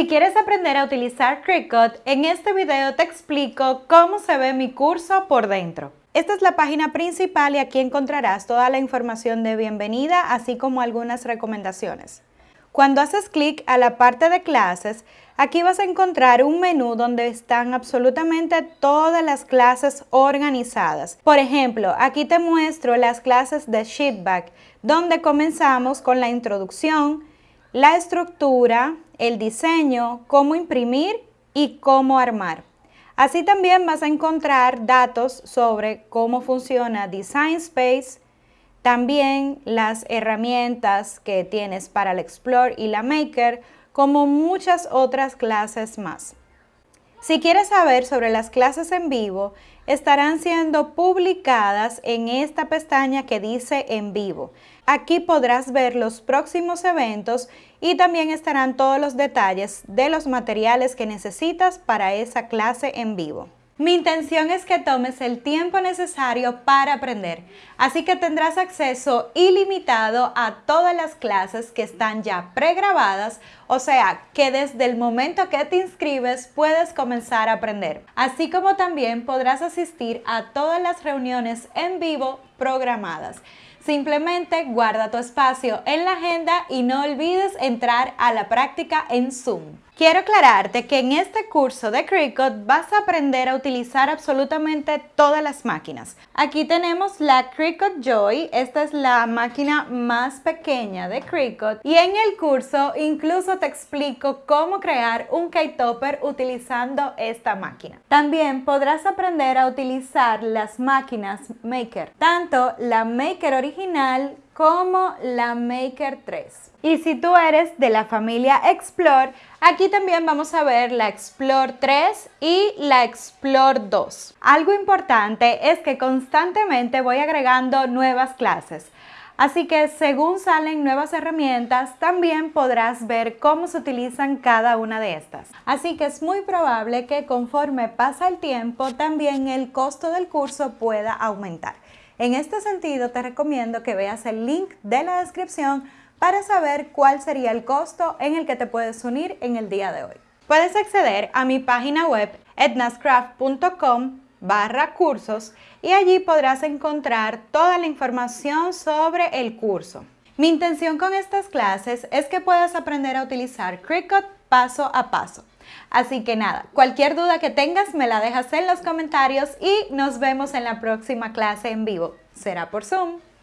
Si quieres aprender a utilizar Cricut, en este video te explico cómo se ve mi curso por dentro. Esta es la página principal y aquí encontrarás toda la información de bienvenida, así como algunas recomendaciones. Cuando haces clic a la parte de clases, aquí vas a encontrar un menú donde están absolutamente todas las clases organizadas. Por ejemplo, aquí te muestro las clases de Sheetback, donde comenzamos con la introducción, la estructura, el diseño, cómo imprimir y cómo armar. Así también vas a encontrar datos sobre cómo funciona Design Space, también las herramientas que tienes para el Explore y la Maker, como muchas otras clases más. Si quieres saber sobre las clases en vivo, estarán siendo publicadas en esta pestaña que dice en vivo. Aquí podrás ver los próximos eventos y también estarán todos los detalles de los materiales que necesitas para esa clase en vivo. Mi intención es que tomes el tiempo necesario para aprender, así que tendrás acceso ilimitado a todas las clases que están ya pregrabadas, o sea que desde el momento que te inscribes puedes comenzar a aprender, así como también podrás asistir a todas las reuniones en vivo programadas. Simplemente guarda tu espacio en la agenda y no olvides entrar a la práctica en Zoom. Quiero aclararte que en este curso de Cricut vas a aprender a utilizar absolutamente todas las máquinas. Aquí tenemos la Cricut Joy, esta es la máquina más pequeña de Cricut y en el curso incluso te explico cómo crear un K-Topper utilizando esta máquina. También podrás aprender a utilizar las máquinas Maker, tanto la Maker original como la Maker 3. Y si tú eres de la familia Explore, aquí también vamos a ver la Explore 3 y la Explore 2. Algo importante es que constantemente voy agregando nuevas clases. Así que según salen nuevas herramientas, también podrás ver cómo se utilizan cada una de estas. Así que es muy probable que conforme pasa el tiempo, también el costo del curso pueda aumentar. En este sentido, te recomiendo que veas el link de la descripción para saber cuál sería el costo en el que te puedes unir en el día de hoy. Puedes acceder a mi página web etnascraft.com barra cursos y allí podrás encontrar toda la información sobre el curso. Mi intención con estas clases es que puedas aprender a utilizar Cricut paso a paso. Así que nada, cualquier duda que tengas me la dejas en los comentarios y nos vemos en la próxima clase en vivo. Será por Zoom.